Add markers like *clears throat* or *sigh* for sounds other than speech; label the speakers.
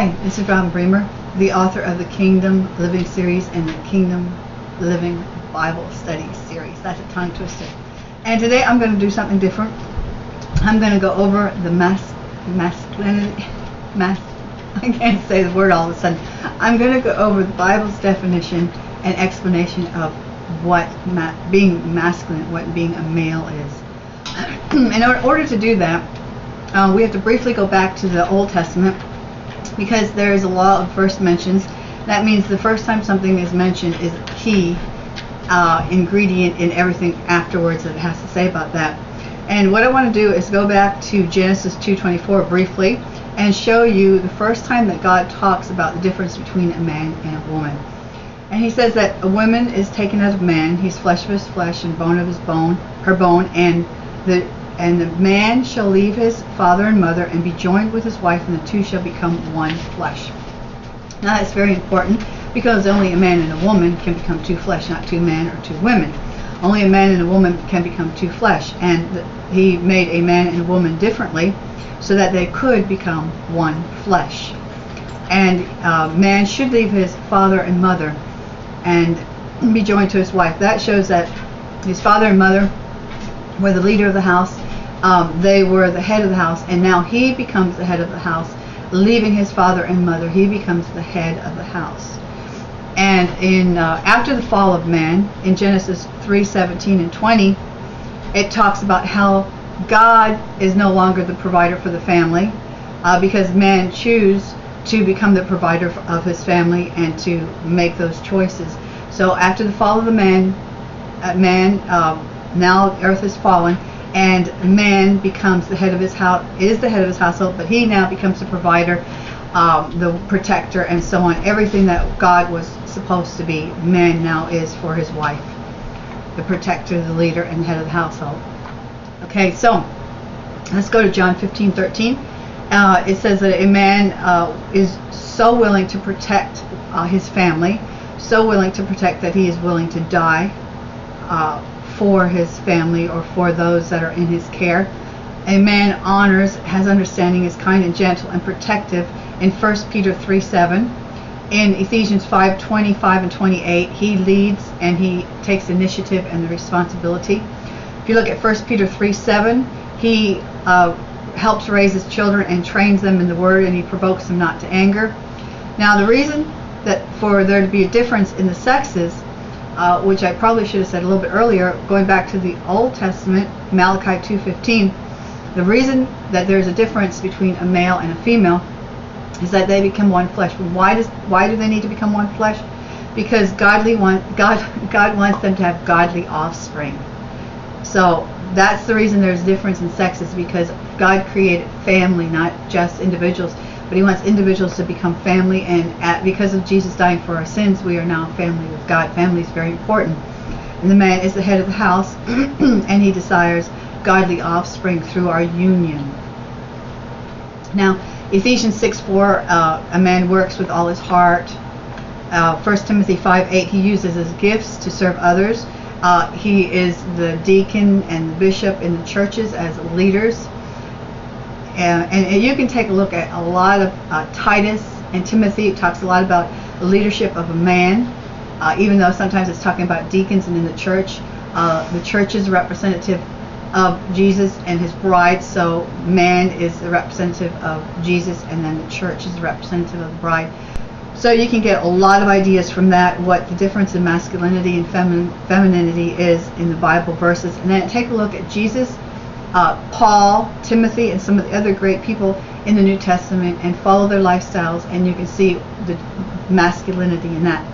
Speaker 1: Hi, this is Robin Bremer, the author of the Kingdom Living series and the Kingdom Living Bible Study series. That's a tongue twister. And today I'm going to do something different. I'm going to go over the mas masculinity, mas I can't say the word all of a sudden. I'm going to go over the Bible's definition and explanation of what ma being masculine, what being a male is. *clears throat* in order to do that, uh, we have to briefly go back to the Old Testament because there is a law of first mentions. That means the first time something is mentioned is a key uh, ingredient in everything afterwards that it has to say about that. And what I want to do is go back to Genesis 2.24 briefly and show you the first time that God talks about the difference between a man and a woman. And he says that a woman is taken out of man, he's flesh of his flesh and bone of his bone, her bone, and the and the man shall leave his father and mother and be joined with his wife, and the two shall become one flesh. Now that's very important because only a man and a woman can become two flesh, not two men or two women. Only a man and a woman can become two flesh, and he made a man and a woman differently so that they could become one flesh. And uh, man should leave his father and mother and be joined to his wife. That shows that his father and mother were the leader of the house um, they were the head of the house, and now he becomes the head of the house, leaving his father and mother. He becomes the head of the house. And in uh, after the fall of man, in Genesis 3:17 and 20, it talks about how God is no longer the provider for the family, uh, because man choose to become the provider of his family and to make those choices. So after the fall of the man, uh, man uh, now earth is fallen and man becomes the head of his house, is the head of his household, but he now becomes the provider, um, the protector, and so on. Everything that God was supposed to be, man now is for his wife, the protector, the leader, and the head of the household. Okay, so let's go to John 15, 13. Uh, it says that a man uh, is so willing to protect uh, his family, so willing to protect that he is willing to die uh, for his family or for those that are in his care. A man honors, has understanding, is kind and gentle and protective in 1 Peter 3 7. In Ephesians 5 25 and 28, he leads and he takes initiative and the responsibility. If you look at 1 Peter 3 7, he uh, helps raise his children and trains them in the word and he provokes them not to anger. Now, the reason that for there to be a difference in the sexes uh, which I probably should have said a little bit earlier, going back to the Old Testament, Malachi 2.15, the reason that there's a difference between a male and a female is that they become one flesh. Why does why do they need to become one flesh? Because godly want God *laughs* God wants them to have godly offspring. So that's the reason there's a difference in sexes because God created family, not just individuals but he wants individuals to become family and at, because of Jesus dying for our sins we are now family with God. Family is very important. And the man is the head of the house *clears throat* and he desires godly offspring through our union. Now Ephesians 6 4 uh, a man works with all his heart. Uh, 1 Timothy 5 8 he uses his gifts to serve others. Uh, he is the deacon and the bishop in the churches as leaders and, and, you can take a look at a lot of uh, Titus and Timothy. It talks a lot about the leadership of a man, uh, even though sometimes it's talking about deacons and in the church. Uh, the church is representative of Jesus and his bride, so man is the representative of Jesus, and then the church is the representative of the bride. So you can get a lot of ideas from that, what the difference in masculinity and femin femininity is in the Bible verses. And then take a look at Jesus uh, Paul, Timothy, and some of the other great people in the New Testament and follow their lifestyles and you can see the masculinity in that.